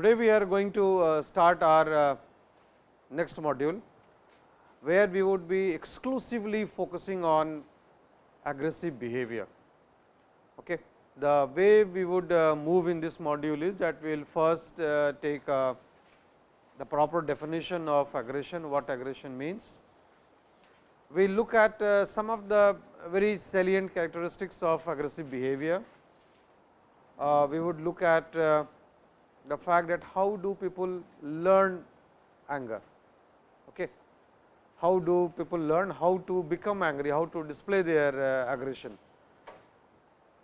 Today we are going to uh, start our uh, next module, where we would be exclusively focusing on aggressive behavior. Okay. The way we would uh, move in this module is that we will first take uh, the proper definition of aggression, what aggression means. We look at uh, some of the very salient characteristics of aggressive behavior. Uh, we would look at uh, the fact that how do people learn anger, okay. how do people learn how to become angry, how to display their uh, aggression.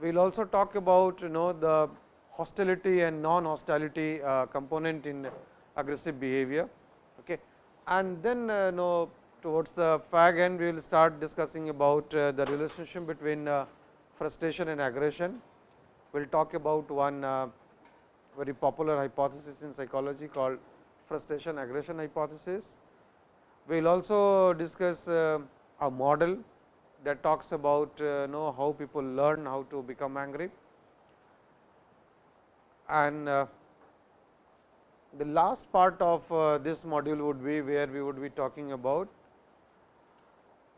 We will also talk about you know the hostility and non hostility uh, component in aggressive behavior. Okay. And then uh, know towards the fag end we will start discussing about uh, the relationship between uh, frustration and aggression. We will talk about one uh, very popular hypothesis in psychology called frustration aggression hypothesis. We will also discuss uh, a model that talks about uh, know how people learn how to become angry. And uh, the last part of uh, this module would be where we would be talking about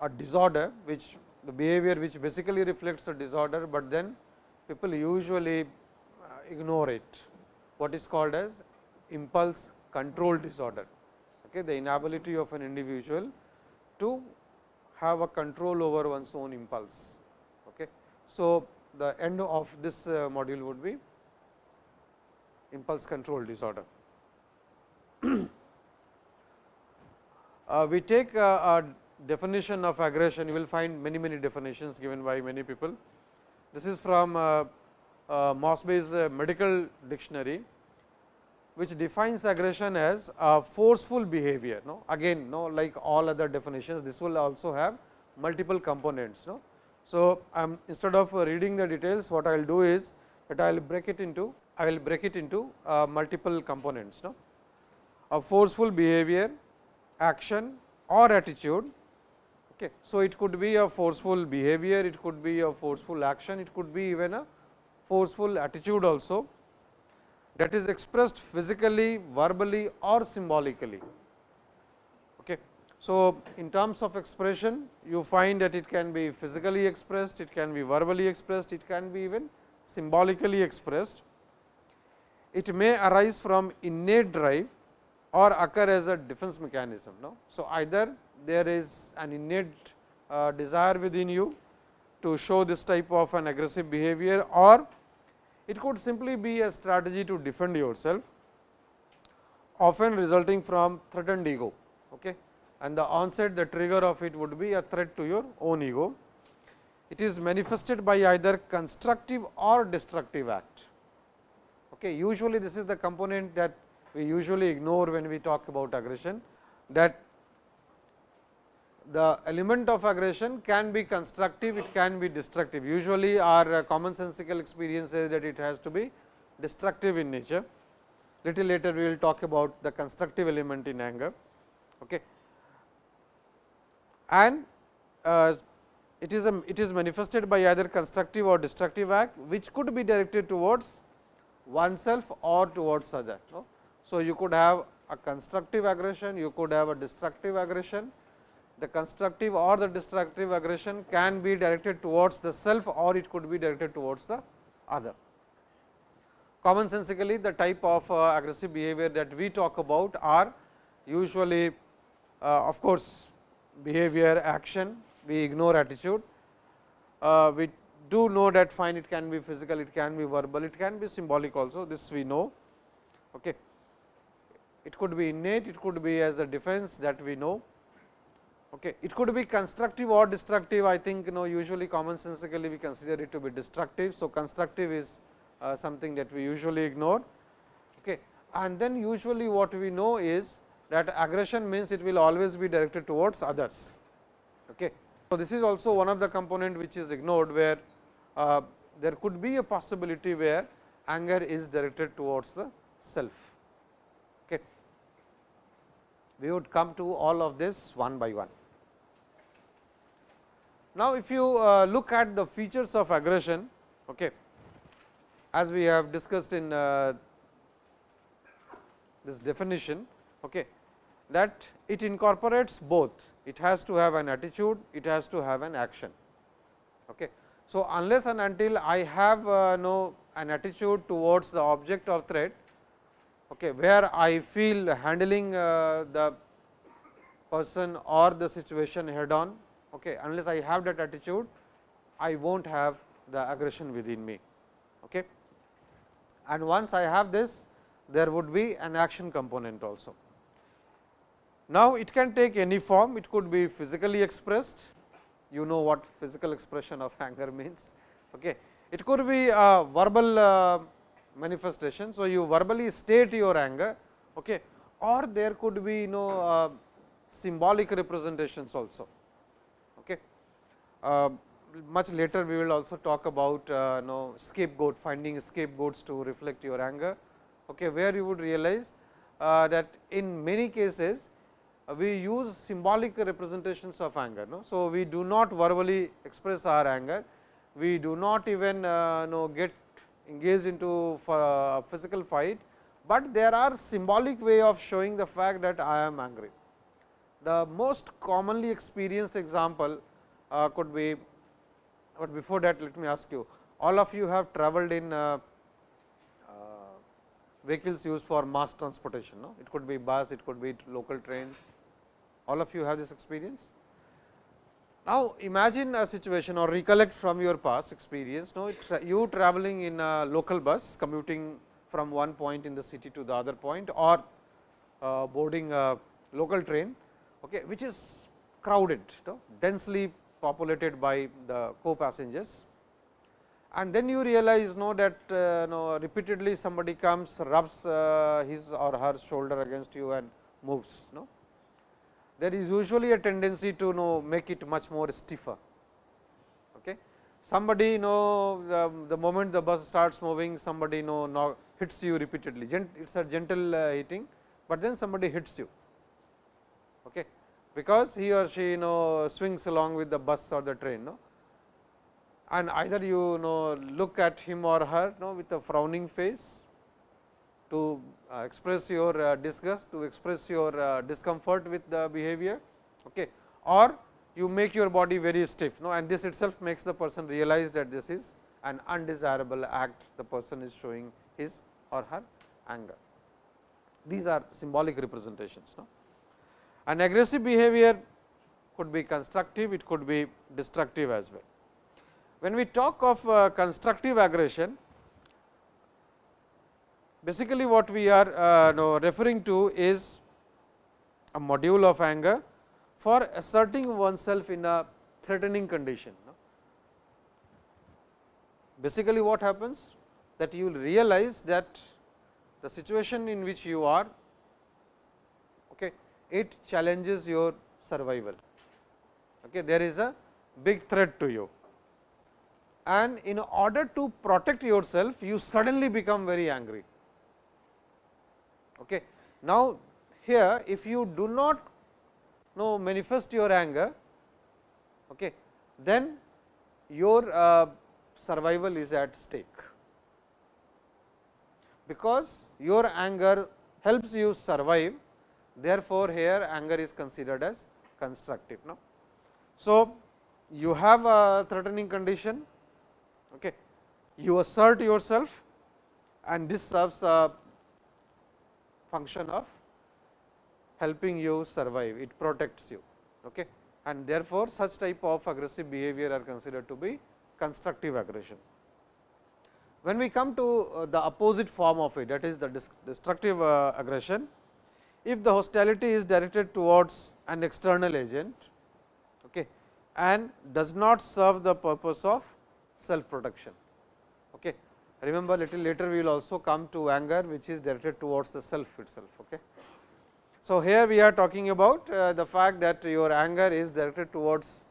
a disorder which the behavior which basically reflects a disorder, but then people usually uh, ignore it what is called as impulse control disorder. Okay, the inability of an individual to have a control over one's own impulse. Okay. So, the end of this uh, module would be impulse control disorder. Uh, we take uh, a definition of aggression, you will find many many definitions given by many people. This is from uh, uh, Mosby's uh, medical dictionary, which defines aggression as a forceful behavior. No? Again, no, like all other definitions, this will also have multiple components. No? So, I am instead of reading the details, what I will do is that I will break it into I will break it into uh, multiple components. No? A forceful behavior, action or attitude. Okay. So, it could be a forceful behavior, it could be a forceful action, it could be even a forceful attitude also that is expressed physically, verbally or symbolically. Okay. So, in terms of expression you find that it can be physically expressed, it can be verbally expressed, it can be even symbolically expressed. It may arise from innate drive or occur as a defense mechanism. No? So, either there is an innate uh, desire within you to show this type of an aggressive behavior or it could simply be a strategy to defend yourself, often resulting from threatened ego. Okay. And the onset, the trigger of it would be a threat to your own ego. It is manifested by either constructive or destructive act. Okay. Usually, this is the component that we usually ignore when we talk about aggression, that the element of aggression can be constructive, it can be destructive. Usually, our uh, commonsensical experience says that it has to be destructive in nature. Little later, we will talk about the constructive element in anger. Okay. And uh, it is a, it is manifested by either constructive or destructive act, which could be directed towards oneself or towards other. No? So, you could have a constructive aggression, you could have a destructive aggression the constructive or the destructive aggression can be directed towards the self or it could be directed towards the other. Common Commonsensically, the type of uh, aggressive behavior that we talk about are usually uh, of course, behavior action, we ignore attitude. Uh, we do know that fine it can be physical, it can be verbal, it can be symbolic also, this we know. Okay. It could be innate, it could be as a defense that we know Okay. It could be constructive or destructive. I think you know usually commonsensically we consider it to be destructive. So, constructive is uh, something that we usually ignore. Okay. And then usually what we know is that aggression means it will always be directed towards others. Okay. So, this is also one of the component which is ignored where uh, there could be a possibility where anger is directed towards the self. We would come to all of this one by one. Now, if you uh, look at the features of aggression, okay, as we have discussed in uh, this definition, okay, that it incorporates both. It has to have an attitude, it has to have an action. Okay. So, unless and until I have uh, no an attitude towards the object of threat, okay, where I feel handling uh, the person or the situation head on, okay, unless I have that attitude, I will not have the aggression within me. Okay. And once I have this, there would be an action component also. Now, it can take any form, it could be physically expressed, you know what physical expression of anger means. Okay. It could be a verbal uh, manifestation. So, you verbally state your anger okay, or there could be you know uh, symbolic representations also. Okay. Uh, much later we will also talk about uh, you know scapegoat finding scapegoats to reflect your anger, okay, where you would realize uh, that in many cases uh, we use symbolic representations of anger. No? So, we do not verbally express our anger, we do not even uh, know get engaged into physical fight, but there are symbolic way of showing the fact that I am angry. The most commonly experienced example uh, could be, but before that let me ask you, all of you have travelled in uh, uh, vehicles used for mass transportation. No? It could be bus, it could be local trains, all of you have this experience. Now, imagine a situation or recollect from your past experience, no, tra you traveling in a local bus commuting from one point in the city to the other point or uh, boarding a local train, okay, which is crowded, no, densely populated by the co-passengers. And then you realize know that uh, repeatedly somebody comes rubs uh, his or her shoulder against you and moves. No? There is usually a tendency to know make it much more stiffer. Okay. Somebody know the, the moment the bus starts moving, somebody know, know hits you repeatedly. Gent, it is a gentle uh, hitting, but then somebody hits you. Okay because he or she you know swings along with the bus or the train. No? And either you know look at him or her no, with a frowning face to uh, express your uh, disgust, to express your uh, discomfort with the behavior, okay. or you make your body very stiff no, and this itself makes the person realize that this is an undesirable act the person is showing his or her anger. These are symbolic representations. No? An aggressive behavior could be constructive, it could be destructive as well. When we talk of constructive aggression, basically what we are uh, referring to is a module of anger for asserting oneself in a threatening condition. Basically what happens that you will realize that the situation in which you are okay, it challenges your survival. Okay. There is a big threat to you and in order to protect yourself, you suddenly become very angry. Now, here if you do not know manifest your anger, okay, then your uh, survival is at stake, because your anger helps you survive Therefore, here anger is considered as constructive. No? So, you have a threatening condition, okay. you assert yourself and this serves a function of helping you survive, it protects you. Okay. And therefore, such type of aggressive behavior are considered to be constructive aggression. When we come to uh, the opposite form of it that is the destructive uh, aggression, if the hostility is directed towards an external agent okay, and does not serve the purpose of self protection. Remember little later we will also come to anger which is directed towards the self itself. Okay. So, here we are talking about uh, the fact that your anger is directed towards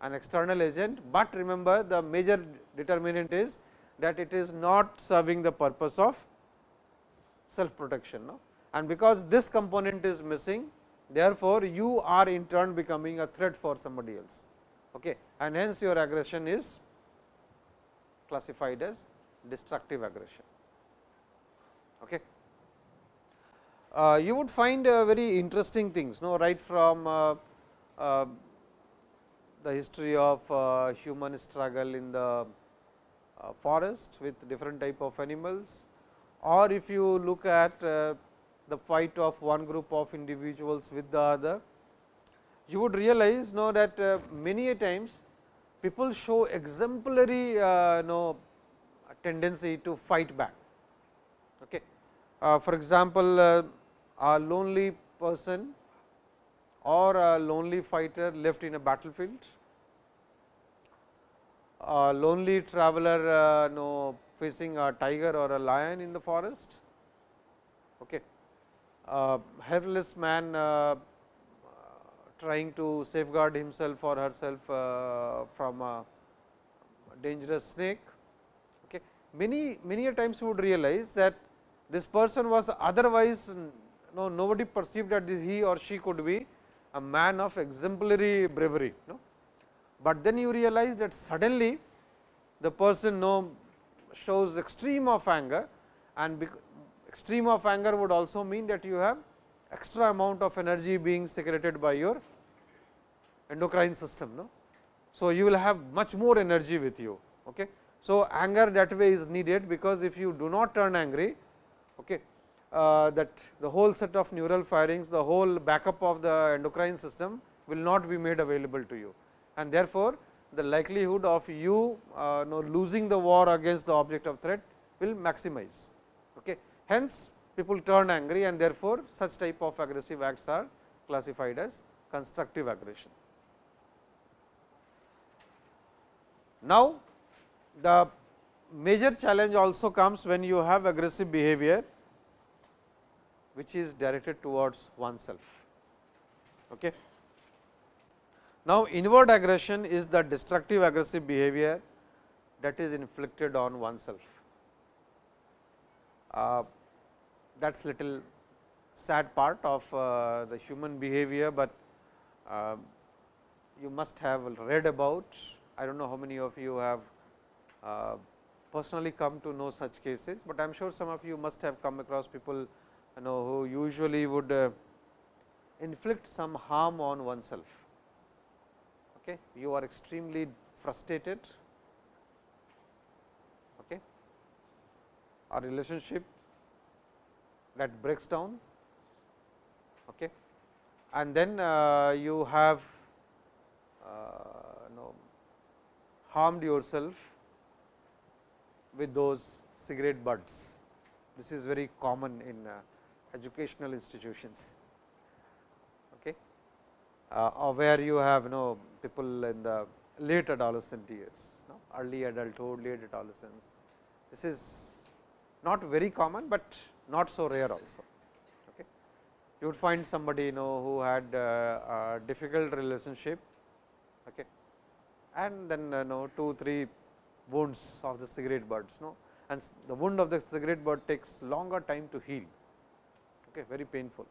an external agent, but remember the major determinant is that it is not serving the purpose of self protection. No? and because this component is missing Therefore, you are in turn becoming a threat for somebody else okay. and hence your aggression is classified as destructive aggression. Okay. Uh, you would find uh, very interesting things no right from uh, uh the history of uh, human struggle in the uh, forest with different type of animals or if you look at the fight of one group of individuals with the other, you would realize know that many a times people show exemplary know, tendency to fight back. Okay. Uh, for example, uh, a lonely person or a lonely fighter left in a battlefield, a lonely traveler uh, know, facing a tiger or a lion in the forest. Okay uh, helpless man uh, trying to safeguard himself or herself uh, from a dangerous snake. Many many a times you would realize that this person was otherwise no nobody perceived that he or she could be a man of exemplary bravery. No? But then you realize that suddenly the person no shows extreme of anger and extreme of anger would also mean that you have extra amount of energy being secreted by your endocrine system. No? So, you will have much more energy with you. Okay. So, anger that way is needed, because if you do not turn angry, okay, uh, that the whole set of neural firings, the whole backup of the endocrine system will not be made available to you. And therefore, the likelihood of you uh, know, losing the war against the object of threat will maximize. Okay. Hence, people turn angry and therefore, such type of aggressive acts are classified as constructive aggression. Now, the major challenge also comes when you have aggressive behavior, which is directed towards oneself. Okay. Now, inward aggression is the destructive aggressive behavior that is inflicted on oneself. Uh, that is little sad part of uh, the human behavior, but uh, you must have read about. I do not know how many of you have personally come to know such cases, but I am sure some of you must have come across people you know who usually would uh, inflict some harm on oneself. Okay. You are extremely frustrated, okay. a relationship that breaks down okay. and then uh, you have uh, know, harmed yourself with those cigarette butts. This is very common in uh, educational institutions okay, uh, where you have you know people in the late adolescent years, no? early adulthood, late adolescence. This is not very common, but not so rare also. Okay. You would find somebody you know who had uh, a difficult relationship okay. and then uh, know 2 3 wounds of the cigarette butts no and the wound of the cigarette butt takes longer time to heal okay, very painful,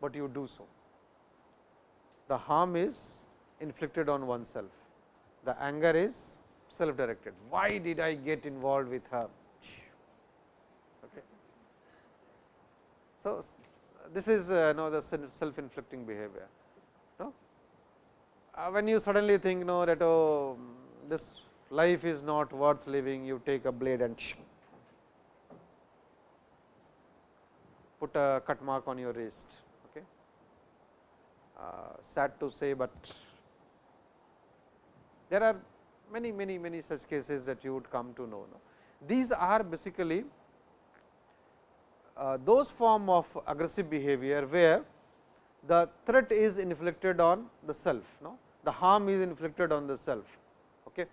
but you do so. The harm is inflicted on oneself, the anger is self directed. Why did I get involved with her? So, this is uh, know the self inflicting behavior. No? Uh, when you suddenly think know that oh, this life is not worth living, you take a blade and put a cut mark on your wrist. Okay. Uh, sad to say, but there are many many many such cases that you would come to know. No? These are basically uh, those form of aggressive behavior, where the threat is inflicted on the self, no? the harm is inflicted on the self. Okay.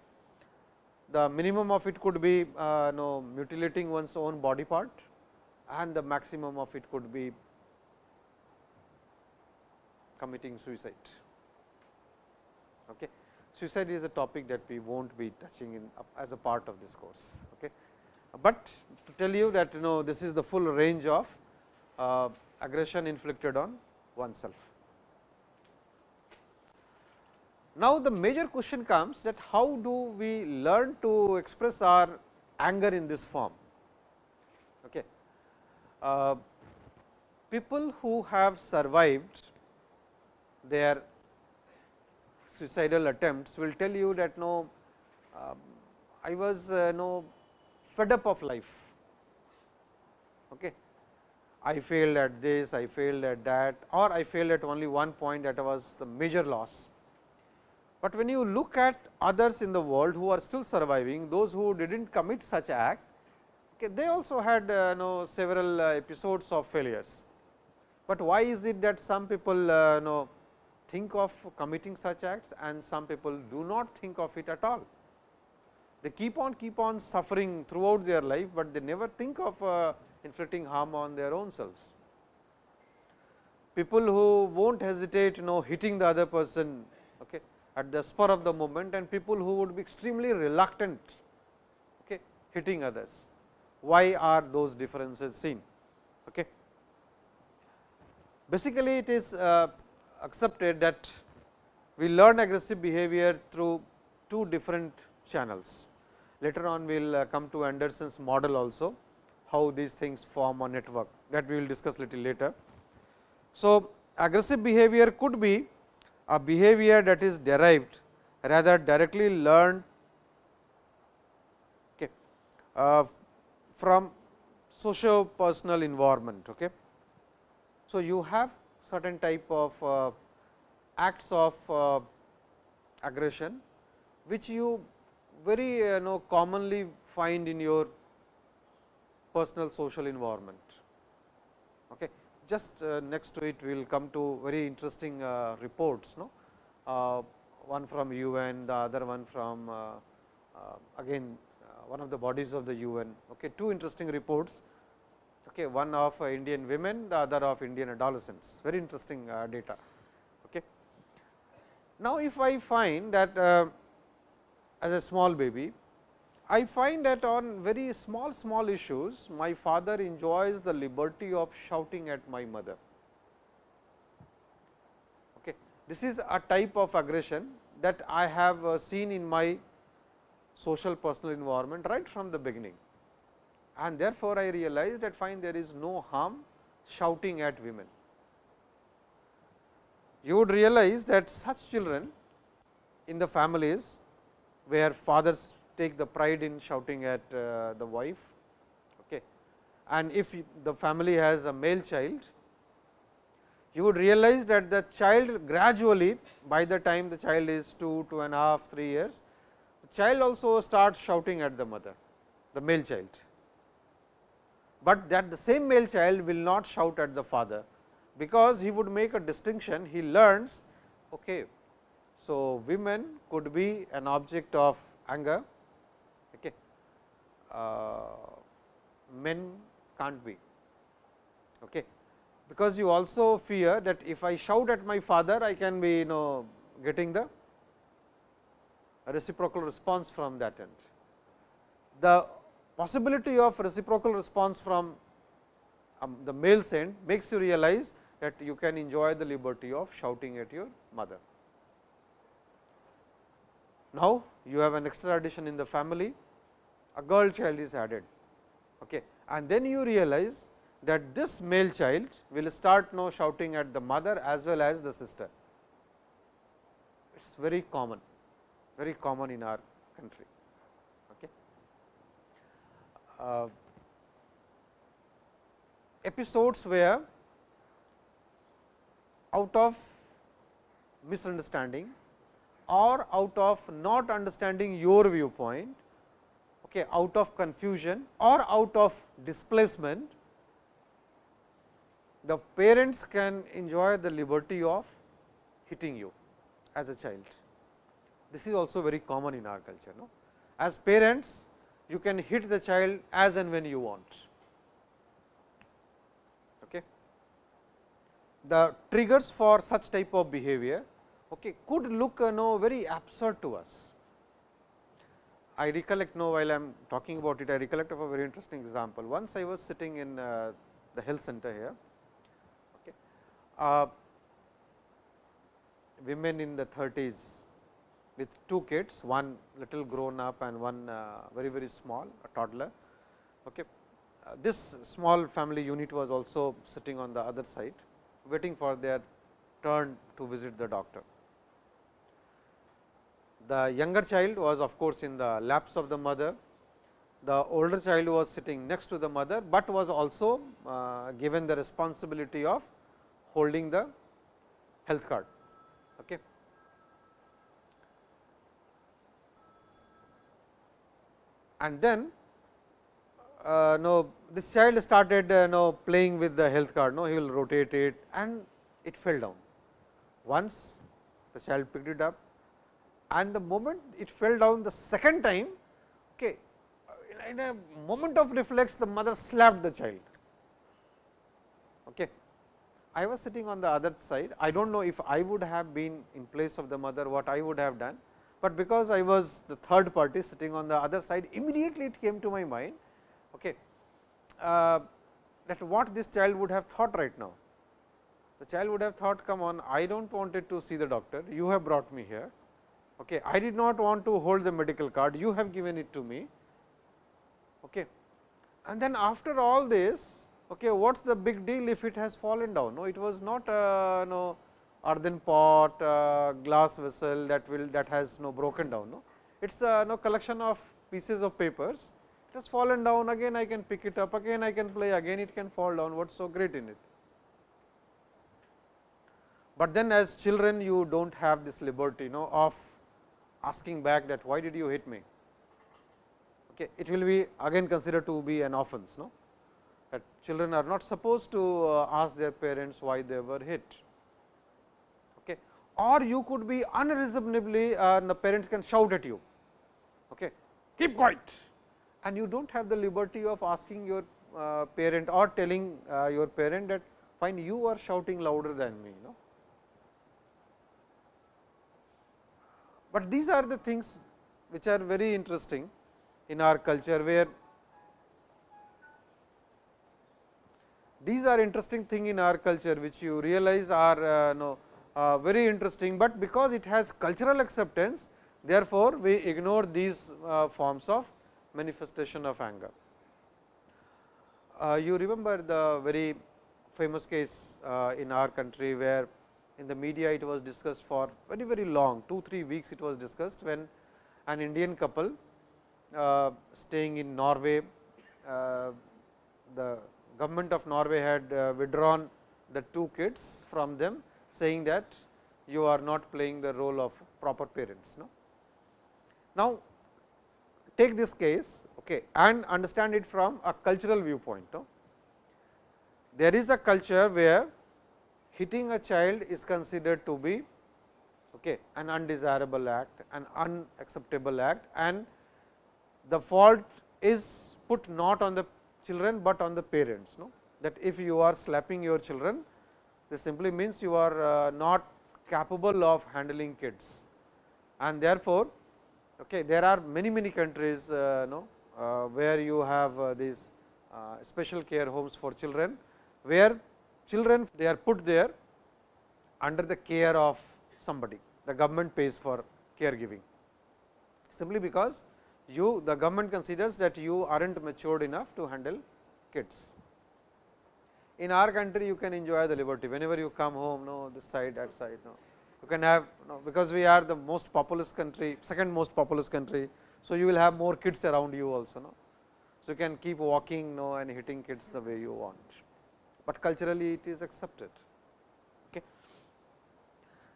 The minimum of it could be uh, no, mutilating one's own body part and the maximum of it could be committing suicide. Okay. Suicide is a topic that we will not be touching in as a part of this course. Okay but to tell you that you know this is the full range of uh, aggression inflicted on oneself. Now, the major question comes that how do we learn to express our anger in this form. Okay. Uh, people who have survived their suicidal attempts will tell you that no, uh, I was uh, no fed up of life. Okay. I failed at this, I failed at that or I failed at only one point that was the major loss. But when you look at others in the world who are still surviving, those who did not commit such act, okay, they also had uh, know several uh, episodes of failures. But why is it that some people uh, know think of committing such acts and some people do not think of it at all. They keep on keep on suffering throughout their life, but they never think of uh, inflicting harm on their own selves. People who will not hesitate you know hitting the other person okay, at the spur of the moment and people who would be extremely reluctant okay, hitting others. Why are those differences seen? Okay. Basically, it is uh, accepted that we learn aggressive behavior through two different channels. Later on we will uh, come to Anderson's model also, how these things form a network that we will discuss little later. So, aggressive behavior could be a behavior that is derived rather directly learned okay, uh, from socio personal environment. Okay. So, you have certain type of uh, acts of uh, aggression, which you very uh, know commonly find in your personal social environment. Okay. Just uh, next to it we will come to very interesting uh, reports, no? Uh, one from UN, the other one from again one of the bodies of the UN. Okay. Two interesting reports okay, one of uh, Indian women, the other of Indian adolescents, very interesting uh, data. Okay. Now, if I find that uh, as a small baby, I find that on very small small issues, my father enjoys the liberty of shouting at my mother. Okay. This is a type of aggression that I have uh, seen in my social personal environment right from the beginning and therefore, I realized that fine there is no harm shouting at women. You would realize that such children in the families where fathers take the pride in shouting at uh, the wife okay. and if the family has a male child, you would realize that the child gradually by the time the child is 2, two and a half, 3 years, the child also starts shouting at the mother, the male child but that the same male child will not shout at the father, because he would make a distinction he learns okay. So, women could be an object of anger, men can't be. Okay. Because you also fear that if I shout at my father, I can be you know getting the reciprocal response from that end. The possibility of reciprocal response from um, the male end makes you realize that you can enjoy the liberty of shouting at your mother. Now, you have an extra addition in the family, a girl child is added okay. and then you realize that this male child will start now shouting at the mother as well as the sister. It is very common, very common in our country. Uh, episodes where out of misunderstanding or out of not understanding your viewpoint, okay, out of confusion or out of displacement, the parents can enjoy the liberty of hitting you as a child. This is also very common in our culture. No? As parents, you can hit the child as and when you want. Okay. The triggers for such type of behavior okay, could look uh, no very absurd to us. I recollect now while I am talking about it, I recollect of a very interesting example. Once I was sitting in uh, the health center here uh, women in the 30s with two kids, one little grown up and one uh, very very small a toddler. Okay. Uh, this small family unit was also sitting on the other side waiting for their turn to visit the doctor. The younger child was of course, in the laps of the mother, the older child was sitting next to the mother, but was also uh, given the responsibility of holding the health card. Okay. And then uh, no, this child started uh, no, playing with the health card, no, he will rotate it and it fell down. Once the child picked it up and the moment it fell down the second time, okay, in a moment of reflex the mother slapped the child. Okay. I was sitting on the other side, I do not know if I would have been in place of the mother what I would have done, but because I was the third party sitting on the other side immediately it came to my mind okay, uh, that what this child would have thought right now. The child would have thought come on I do not wanted to see the doctor, you have brought me here, okay. I did not want to hold the medical card, you have given it to me. Okay. And then after all this, okay, what is the big deal if it has fallen down? No, it was not a no earthen pot, uh, glass vessel that will that has no broken down. No, it is a no collection of pieces of papers. It has fallen down again. I can pick it up again. I can play again. It can fall down. What is so great in it? But then, as children, you do not have this liberty, no, of asking back that why did you hit me? Okay, it will be again considered to be an offense. No? That children are not supposed to uh, ask their parents why they were hit. Okay. Or you could be unreasonably uh, the parents can shout at you, okay. keep quiet and you do not have the liberty of asking your uh, parent or telling your parent that fine you are shouting louder than me. You know. But these are the things which are very interesting in our culture where these are interesting thing in our culture which you realize are uh, uh, very interesting, but because it has cultural acceptance therefore, we ignore these uh, forms of manifestation of anger. Uh, you remember the very famous case uh, in our country where in the media it was discussed for very very long 2 3 weeks it was discussed when an Indian couple uh, staying in Norway. Uh, the government of Norway had uh, withdrawn the two kids from them saying that you are not playing the role of proper parents. No? Now, take this case okay, and understand it from a cultural viewpoint. No? There is a culture where hitting a child is considered to be okay, an undesirable act, an unacceptable act and the fault is put not on the children, but on the parents. No? That if you are slapping your children, this simply means you are uh, not capable of handling kids. And therefore, okay, there are many many countries uh, no, uh, where you have uh, these uh, special care homes for children, where children they are put there under the care of somebody, the government pays for caregiving, simply because you the government considers that you are not matured enough to handle kids. In our country you can enjoy the liberty whenever you come home no this side that side no you can have no, because we are the most populous country second most populous country. So, you will have more kids around you also no. So, you can keep walking no and hitting kids the way you want, but culturally it is accepted. Okay.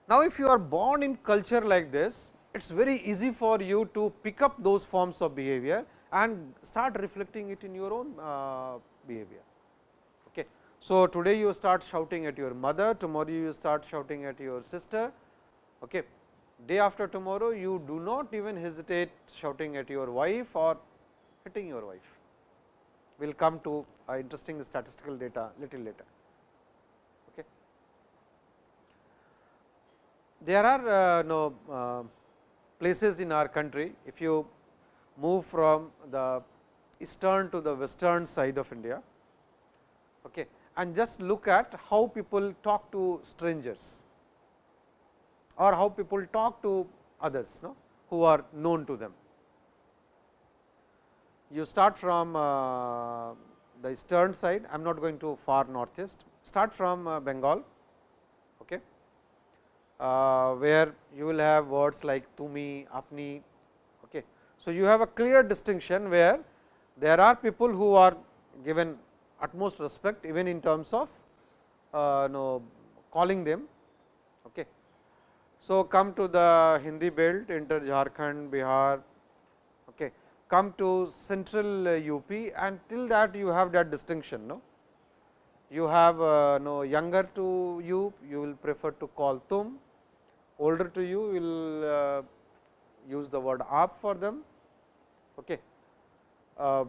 Now, if you are born in culture like this it is very easy for you to pick up those forms of behavior and start reflecting it in your own uh, behavior. Okay. So, today you start shouting at your mother, tomorrow you start shouting at your sister, okay. day after tomorrow you do not even hesitate shouting at your wife or hitting your wife. We will come to uh, interesting statistical data little later. Okay. There are uh, no uh, places in our country, if you move from the eastern to the western side of India. Okay. and just look at how people talk to strangers or how people talk to others no, who are known to them. You start from uh, the eastern side, I am not going to far northeast, start from uh, Bengal, okay, uh, where you will have words like tumi, apni. Okay. So, you have a clear distinction where there are people who are given utmost respect even in terms of uh, know, calling them. Okay. So, come to the Hindi belt enter Jharkhand, Bihar. Come to central UP and till that you have that distinction. No? You have uh, no younger to you, you will prefer to call tum, older to you will uh, use the word aap for them. Okay. Uh,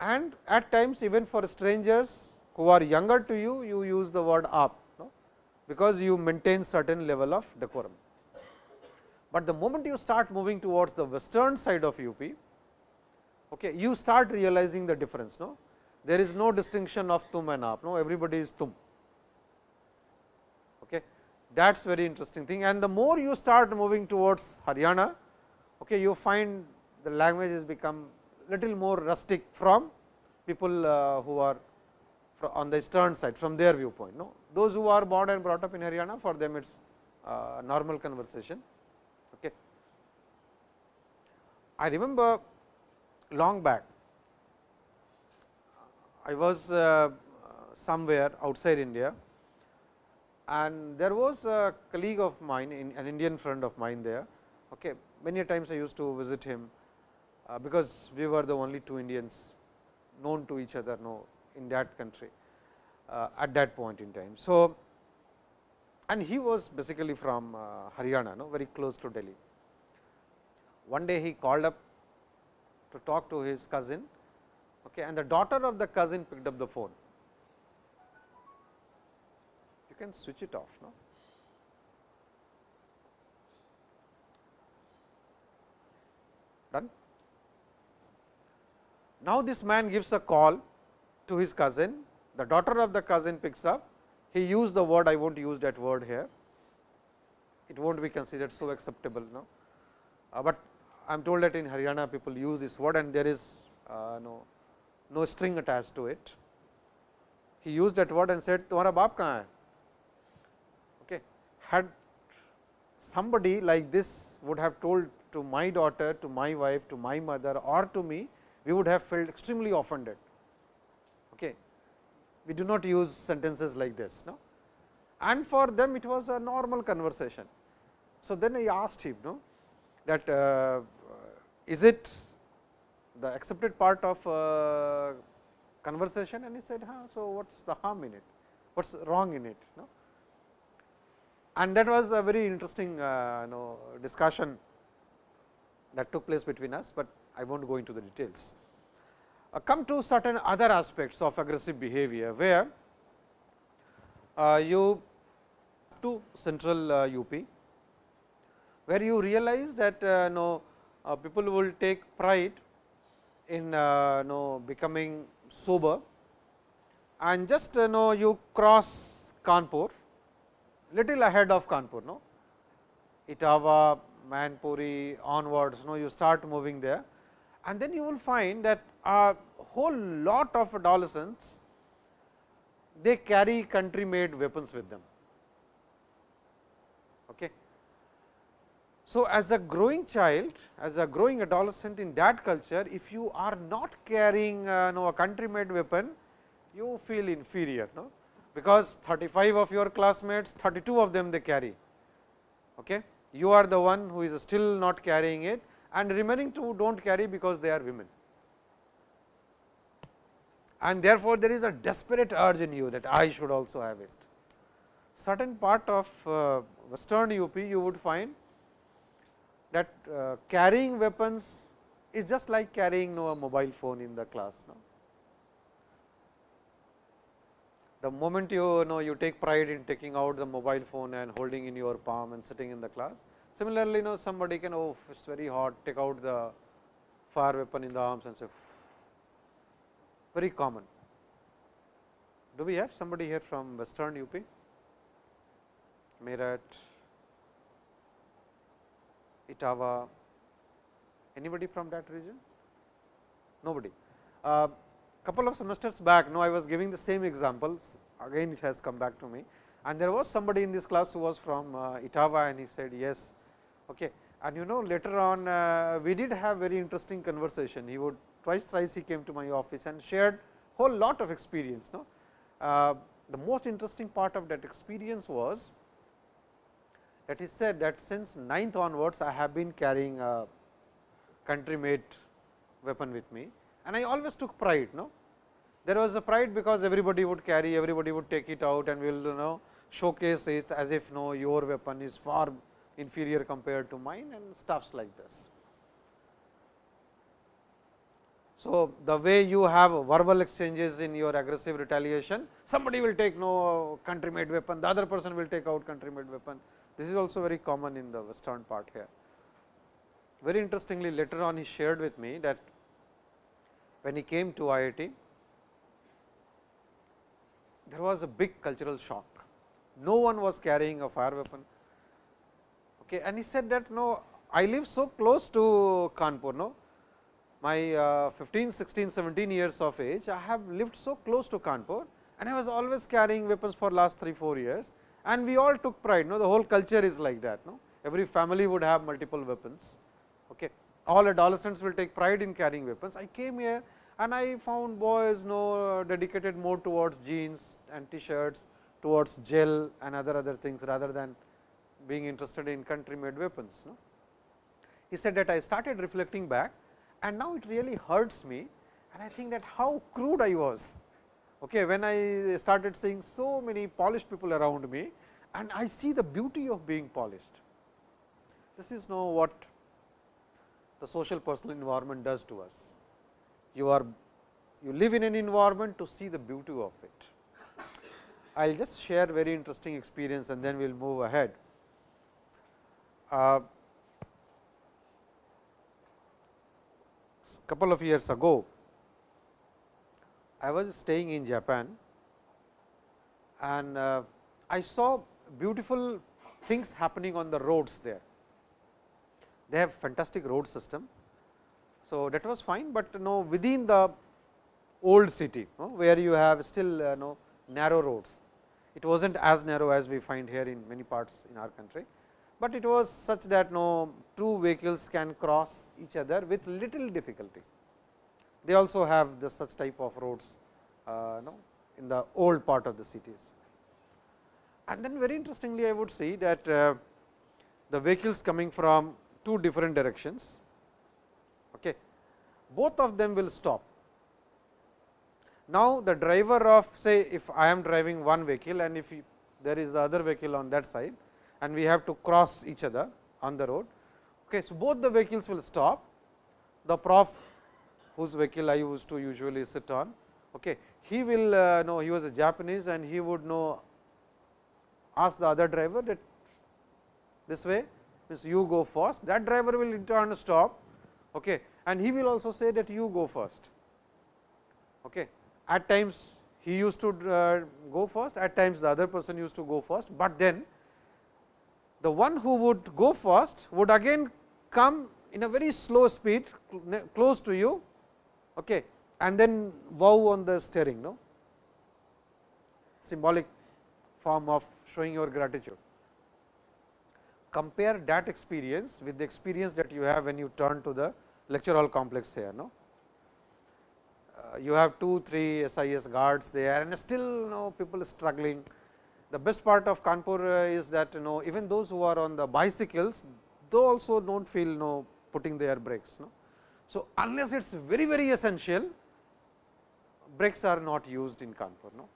and at times even for strangers who are younger to you, you use the word aap, no? because you maintain certain level of decorum. But the moment you start moving towards the western side of UP, okay, you start realizing the difference. No? There is no distinction of tum and aap, no? everybody is tum. Okay. That is very interesting thing and the more you start moving towards Haryana, okay, you find the language has become little more rustic from people uh, who are on the eastern side from their viewpoint. No? Those who are born and brought up in Haryana for them it is uh, normal conversation. Okay. I remember long back I was uh, somewhere outside India and there was a colleague of mine in an Indian friend of mine there. Okay. Many times I used to visit him uh, because we were the only two Indians known to each other know in that country uh, at that point in time. So, and he was basically from Haryana, no, very close to Delhi. One day he called up to talk to his cousin okay, and the daughter of the cousin picked up the phone. You can switch it off. No? Done. Now, this man gives a call to his cousin, the daughter of the cousin picks up, he used the word, I will not use that word here, it will not be considered so acceptable. No? Uh, but I am told that in Haryana people use this word and there is uh, no, no string attached to it. He used that word and said, Tumhara baap kahan hai? Okay. Had somebody like this would have told to my daughter, to my wife, to my mother or to me, we would have felt extremely offended. Okay. We do not use sentences like this. No? And for them it was a normal conversation. So, then I asked him no, that uh, is it the accepted part of uh, conversation and he said, huh, so what is the harm in it, what is wrong in it. No? And that was a very interesting uh, know, discussion that took place between us, but I will not go into the details. Uh, come to certain other aspects of aggressive behavior, where uh, you to central UP, uh, where you realize that uh, no, uh, people will take pride in no, becoming sober and just know you cross Kanpur, little ahead of Kanpur, no, Etawah, Mainpuri onwards, no, you start moving there and then you will find that a whole lot of adolescents they carry country made weapons with them. Okay. So, as a growing child, as a growing adolescent in that culture, if you are not carrying uh, know, a country made weapon, you feel inferior, no? because 35 of your classmates, 32 of them they carry. Okay you are the one who is still not carrying it and remaining two do not carry because they are women. And therefore, there is a desperate urge in you that I should also have it. Certain part of uh, western UP you would find that uh, carrying weapons is just like carrying no, a mobile phone in the class. No? the moment you know you take pride in taking out the mobile phone and holding in your palm and sitting in the class. Similarly, you know somebody can oh it is very hot take out the fire weapon in the arms and say very common. Do we have somebody here from western UP? Meerut, Etawah, anybody from that region? Nobody. Uh, couple of semesters back, no, I was giving the same examples, again it has come back to me. And there was somebody in this class who was from uh, and he said yes. Okay. And you know later on uh, we did have very interesting conversation. He would twice thrice he came to my office and shared whole lot of experience. No? Uh, the most interesting part of that experience was that he said that since 9th onwards I have been carrying a country made weapon with me and I always took pride. No? There was a pride because everybody would carry, everybody would take it out and we will you know showcase it as if no your weapon is far inferior compared to mine and stuffs like this. So, the way you have verbal exchanges in your aggressive retaliation, somebody will take no country made weapon, the other person will take out country made weapon. This is also very common in the western part here. Very interestingly later on he shared with me that when he came to IIT, there was a big cultural shock. No one was carrying a fire weapon. Okay, and he said that no, I live so close to Kanpur. No, my uh, 15, 16, 17 years of age, I have lived so close to Kanpur and I was always carrying weapons for last 3, 4 years and we all took pride. No? The whole culture is like that. No? Every family would have multiple weapons. Okay. All adolescents will take pride in carrying weapons. I came here and I found boys no dedicated more towards jeans and t-shirts, towards gel and other other things rather than being interested in country made weapons. No? He said that I started reflecting back and now it really hurts me and I think that how crude I was okay, when I started seeing so many polished people around me and I see the beauty of being polished. This is now what the social personal environment does to us. You are you live in an environment to see the beauty of it. I will just share very interesting experience and then we will move ahead. Uh, couple of years ago, I was staying in Japan and uh, I saw beautiful things happening on the roads there. They have fantastic road system. So, that was fine, but you know within the old city where you have still uh, know, narrow roads. It was not as narrow as we find here in many parts in our country but it was such that no two vehicles can cross each other with little difficulty. They also have the such type of roads uh, no, in the old part of the cities. And then very interestingly, I would see that uh, the vehicles coming from two different directions, okay, both of them will stop. Now, the driver of say if I am driving one vehicle and if there is the other vehicle on that side, and we have to cross each other on the road. Okay, so, both the vehicles will stop, the prof whose vehicle I used to usually sit on, okay, he will uh, know he was a Japanese and he would know ask the other driver that this way means you go first, that driver will in turn stop okay, and he will also say that you go first. Okay. At times he used to uh, go first, at times the other person used to go first, but then the one who would go first would again come in a very slow speed close to you okay, and then wow on the steering no symbolic form of showing your gratitude. Compare that experience with the experience that you have when you turn to the lecture hall complex here. No? Uh, you have 2, 3 SIS guards there and still you know, people struggling the best part of Kanpur uh, is that you know even those who are on the bicycles, they also do not feel you know putting their brakes. No? So, unless it is very very essential, brakes are not used in Kanpur. No?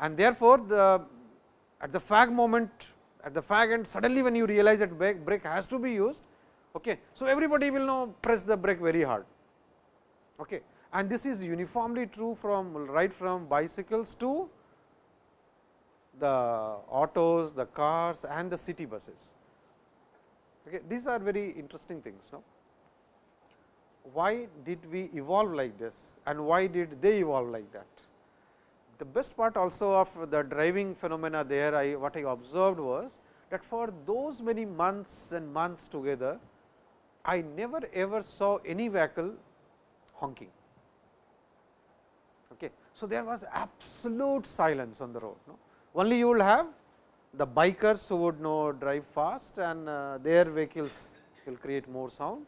And therefore, the at the fag moment at the fag end suddenly when you realize that brake, brake has to be used, okay. so everybody will now press the brake very hard. Okay. And this is uniformly true from right from bicycles to the autos, the cars and the city buses. Okay. These are very interesting things. No? Why did we evolve like this and why did they evolve like that? the best part also of the driving phenomena there, I what I observed was that for those many months and months together, I never ever saw any vehicle honking. Okay. So, there was absolute silence on the road. No? Only you will have the bikers who would know drive fast and uh, their vehicles will create more sound.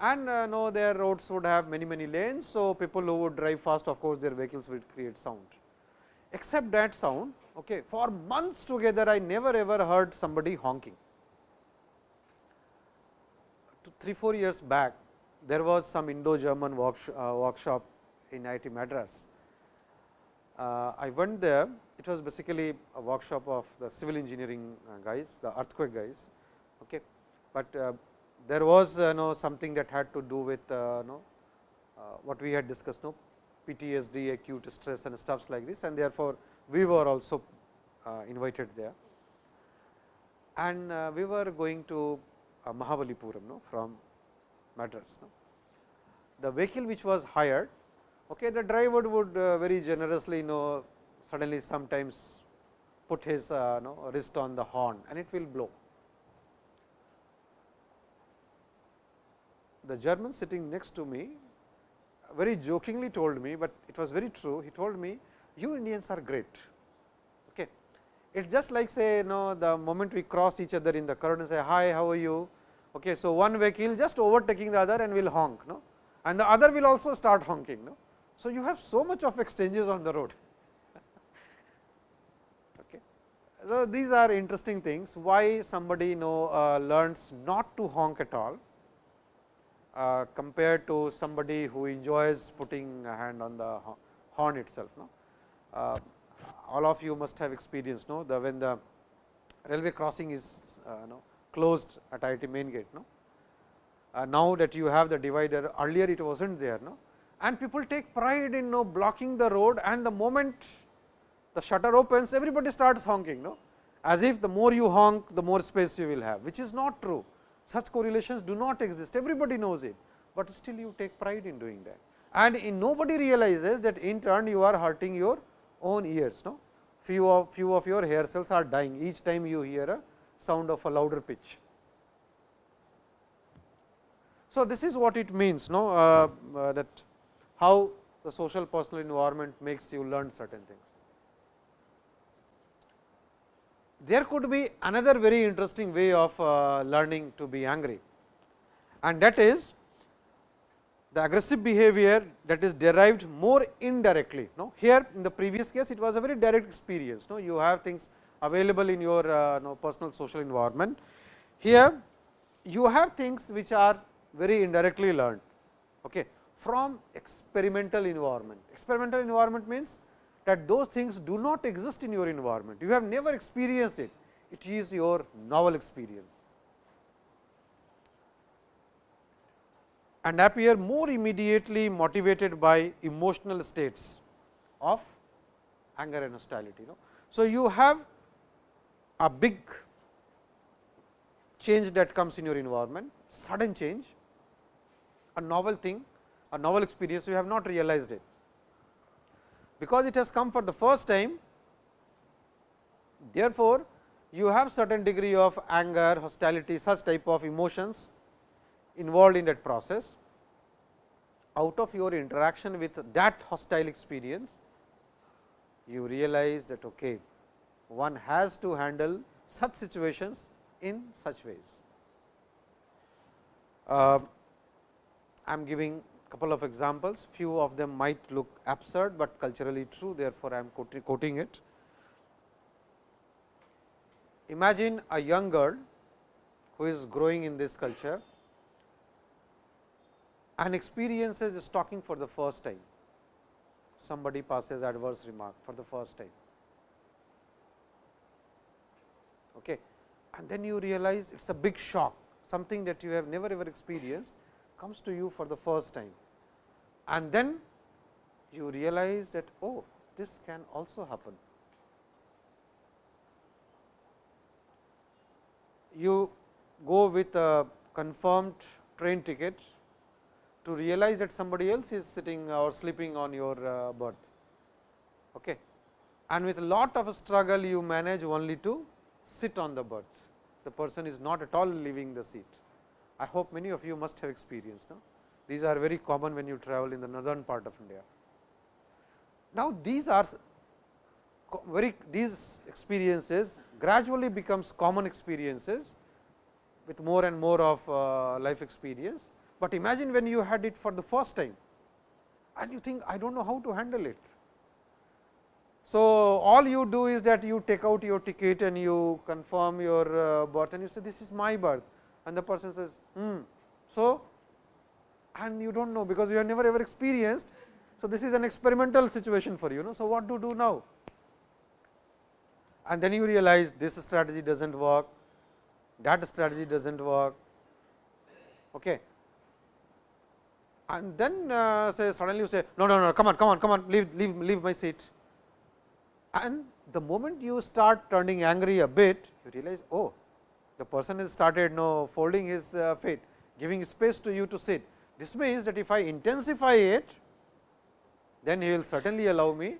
And uh, know their roads would have many many lanes. So, people who would drive fast of course, their vehicles would create sound. Except that sound okay, for months together I never ever heard somebody honking. 3 4 years back there was some Indo-German workshop, uh, workshop in IIT Madras. Uh, I went there, it was basically a workshop of the civil engineering uh, guys, the earthquake guys. Okay. But uh, there was uh, know something that had to do with uh, know, uh, what we had discussed, no PTSD, acute stress and stuffs like this and therefore, we were also uh, invited there. And we were going to uh, Mahabalipuram no, from Madras. No. The vehicle which was hired Okay, the driver would very generously you know suddenly sometimes put his uh, know, wrist on the horn and it will blow. The German sitting next to me very jokingly told me, but it was very true. He told me, you Indians are great. Okay. It is just like say you know the moment we cross each other in the crowd and say, hi, how are you? Okay. So, one vehicle just overtaking the other and will honk, no? and the other will also start honking. No? So, you have so much of exchanges on the road. okay. So, these are interesting things why somebody you know uh, learns not to honk at all uh, compared to somebody who enjoys putting a hand on the horn itself. No? Uh, all of you must have experienced no? the when the railway crossing is uh, no, closed at IIT main gate. No? Uh, now that you have the divider earlier it was not there. No? and people take pride in know, blocking the road and the moment the shutter opens everybody starts honking no as if the more you honk the more space you will have which is not true such correlations do not exist. Everybody knows it, but still you take pride in doing that. And in nobody realizes that in turn you are hurting your own ears no? Few of few of your hair cells are dying. Each time you hear a sound of a louder pitch. So this is what it means no? Uh, uh, that how the social personal environment makes you learn certain things. There could be another very interesting way of uh, learning to be angry and that is the aggressive behavior that is derived more indirectly. No? Here in the previous case it was a very direct experience, no? you have things available in your uh, no, personal social environment. Here you have things which are very indirectly learned. Okay from experimental environment. Experimental environment means that those things do not exist in your environment. You have never experienced it. It is your novel experience. and appear more immediately motivated by emotional states of anger and hostility. You know. So, you have a big change that comes in your environment, sudden change, a novel thing a novel experience, you have not realized it. Because it has come for the first time, therefore, you have certain degree of anger, hostility, such type of emotions involved in that process. Out of your interaction with that hostile experience, you realize that okay, one has to handle such situations in such ways. Uh, I am giving couple of examples, few of them might look absurd, but culturally true therefore, I am quoting it. Imagine a young girl who is growing in this culture and experiences stalking for the first time. Somebody passes adverse remark for the first time. Okay. And then you realize it is a big shock, something that you have never ever experienced comes to you for the first time and then you realize that oh this can also happen. You go with a confirmed train ticket to realize that somebody else is sitting or sleeping on your uh, berth Okay. And with a lot of struggle, you manage only to sit on the berth. The person is not at all leaving the seat. I hope many of you must have experienced. No? These are very common when you travel in the northern part of India. Now, these are very these experiences gradually becomes common experiences with more and more of uh, life experience, but imagine when you had it for the first time and you think I do not know how to handle it. So, all you do is that you take out your ticket and you confirm your uh, berth and you say this is my berth and the person says hmm. So, and you do not know because you have never ever experienced. So, this is an experimental situation for you. Know? So, what to do now? And then you realize this strategy does not work, that strategy does not work. Okay. And then uh, say suddenly you say no, no, no, come on, come on, come on, leave, leave, leave my seat. And the moment you start turning angry a bit, you realize, oh, the person has started no folding his uh, feet, giving space to you to sit. This means that if I intensify it, then he will certainly allow me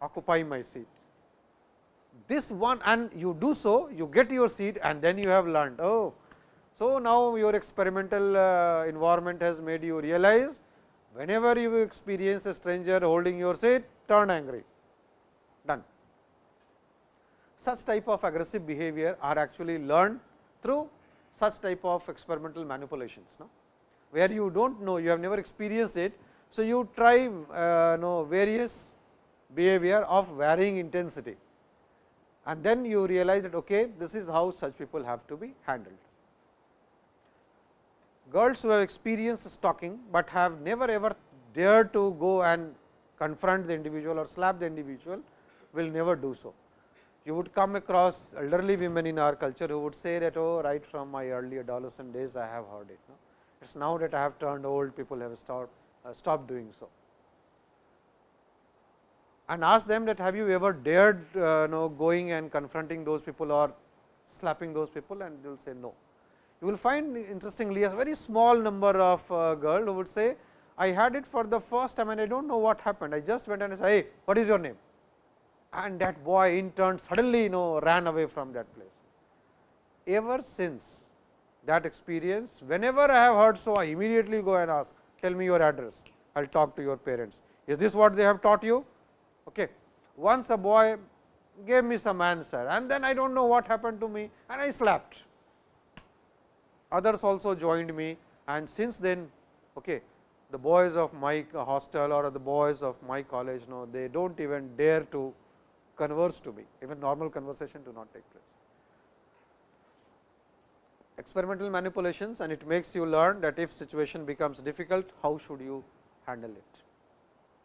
occupy my seat. This one and you do so, you get your seat and then you have learned, oh, so now your experimental uh, environment has made you realize, whenever you experience a stranger holding your seat, turn angry, done. Such type of aggressive behavior are actually learned through such type of experimental manipulations. No? where you do not know, you have never experienced it. So, you try uh, know various behavior of varying intensity and then you realize that okay, this is how such people have to be handled. Girls who have experienced stalking, but have never ever dared to go and confront the individual or slap the individual will never do so. You would come across elderly women in our culture who would say that oh right from my early adolescent days I have heard it. No? It is now that I have turned old, people have stopped, uh, stopped doing so. And ask them that have you ever dared uh, know, going and confronting those people or slapping those people and they will say no. You will find interestingly a very small number of uh, girl who would say I had it for the first time and I do not know what happened. I just went and I said, hey, what is your name? And that boy in turn suddenly you know ran away from that place. Ever since that experience. Whenever I have heard so, I immediately go and ask, tell me your address, I will talk to your parents. Is this what they have taught you? Okay. Once a boy gave me some answer and then I do not know what happened to me and I slapped. Others also joined me and since then, okay, the boys of my hostel or the boys of my college, no, they do not even dare to converse to me, even normal conversation do not take place experimental manipulations and it makes you learn that if situation becomes difficult, how should you handle it.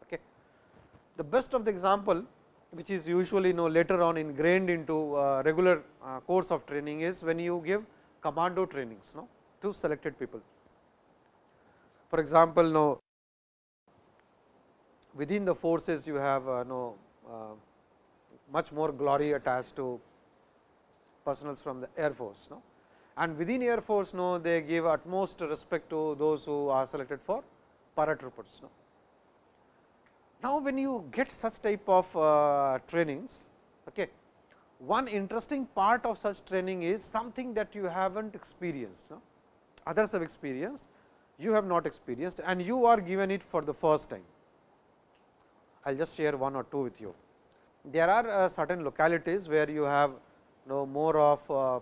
Okay. The best of the example which is usually know later on ingrained into uh, regular uh, course of training is when you give commando trainings no, to selected people. For example, no within the forces you have uh, no uh, much more glory attached to personals from the air force. No and within air force no they give utmost respect to those who are selected for paratroopers. No. Now, when you get such type of uh, trainings, okay, one interesting part of such training is something that you have not experienced, no? others have experienced, you have not experienced and you are given it for the first time. I will just share one or two with you. There are uh, certain localities where you have know more of uh,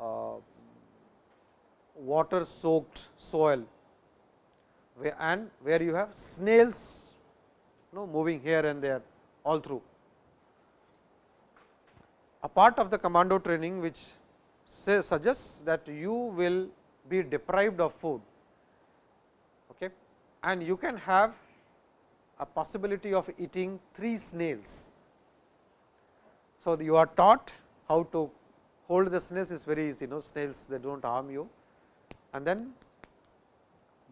uh, water soaked soil where and where you have snails you know, moving here and there all through. A part of the commando training which say, suggests that you will be deprived of food okay, and you can have a possibility of eating 3 snails. So, you are taught how to hold the snails is very easy, no snails they do not harm you and then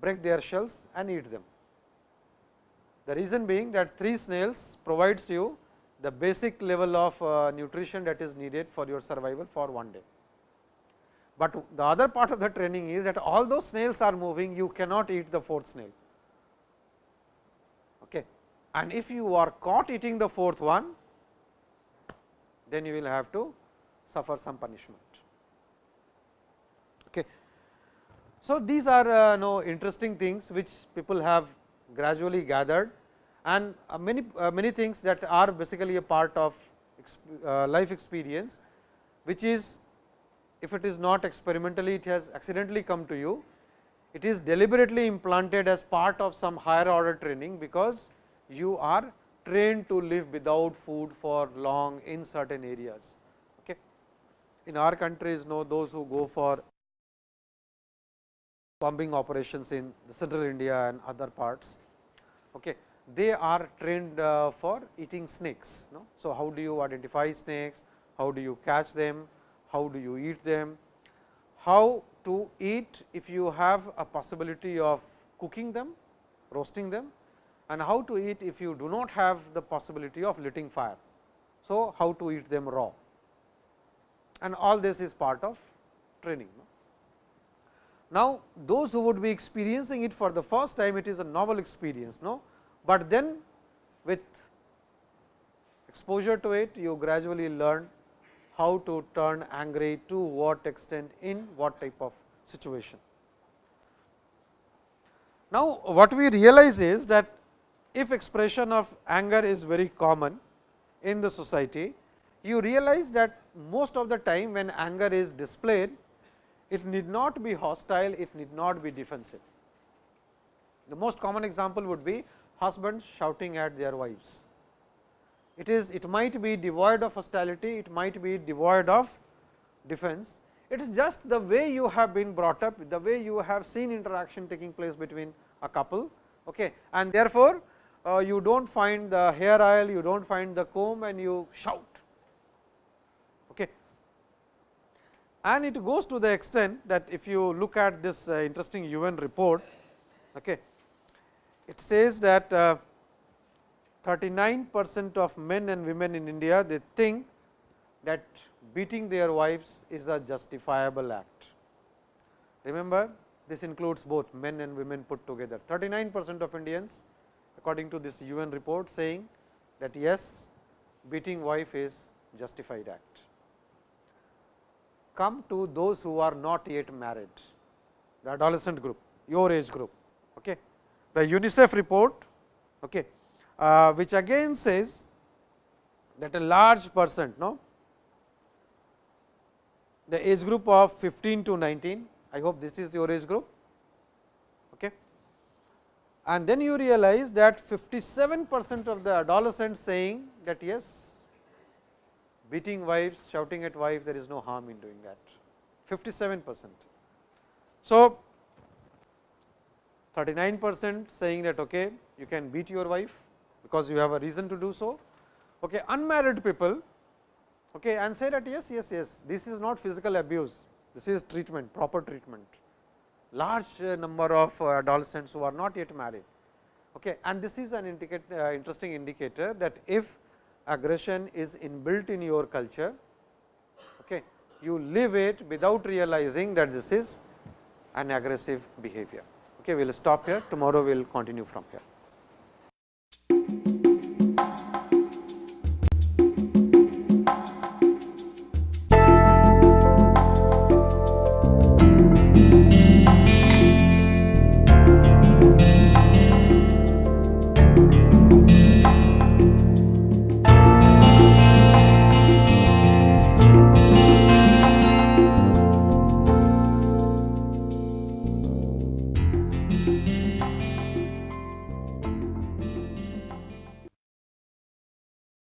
break their shells and eat them. The reason being that 3 snails provides you the basic level of uh, nutrition that is needed for your survival for one day. But the other part of the training is that all those snails are moving, you cannot eat the fourth snail. And if you are caught eating the fourth one, then you will have to suffer some punishment. Okay. So, these are uh, no interesting things which people have gradually gathered and uh, many uh, many things that are basically a part of uh, life experience, which is if it is not experimentally it has accidentally come to you, it is deliberately implanted as part of some higher order training, because you are trained to live without food for long in certain areas. Okay. In our countries, know those who go for combing operations in central India and other parts. Okay. They are trained uh, for eating snakes. No? So, how do you identify snakes? How do you catch them? How do you eat them? How to eat if you have a possibility of cooking them, roasting them and how to eat if you do not have the possibility of lighting fire. So, how to eat them raw and all this is part of training. Now, those who would be experiencing it for the first time it is a novel experience, no? but then with exposure to it you gradually learn how to turn angry to what extent in what type of situation. Now, what we realize is that if expression of anger is very common in the society, you realize that most of the time when anger is displayed, it need not be hostile, it need not be defensive. The most common example would be husbands shouting at their wives. It is it might be devoid of hostility, it might be devoid of defense. It is just the way you have been brought up, the way you have seen interaction taking place between a couple okay. and therefore, you do not find the hair oil, you do not find the comb and you shout. Okay. And it goes to the extent that if you look at this uh, interesting UN report, okay, it says that uh, 39 percent of men and women in India, they think that beating their wives is a justifiable act. Remember, this includes both men and women put together. 39 percent of Indians according to this UN report saying that yes, beating wife is justified act. Come to those who are not yet married, the adolescent group, your age group. Okay. The UNICEF report, okay, uh, which again says that a large percent, no, the age group of 15 to 19, I hope this is your age group, and then you realize that 57 percent of the adolescents saying that yes, beating wives, shouting at wife, there is no harm in doing that 57 percent. So, 39 percent saying that okay, you can beat your wife because you have a reason to do so. Okay, unmarried people okay, and say that yes, yes, yes, this is not physical abuse, this is treatment, proper treatment large uh, number of uh, adolescents who are not yet married. Okay. And this is an uh, interesting indicator that if aggression is inbuilt in your culture, okay, you live it without realizing that this is an aggressive behavior. Okay, we will stop here, tomorrow we will continue from here.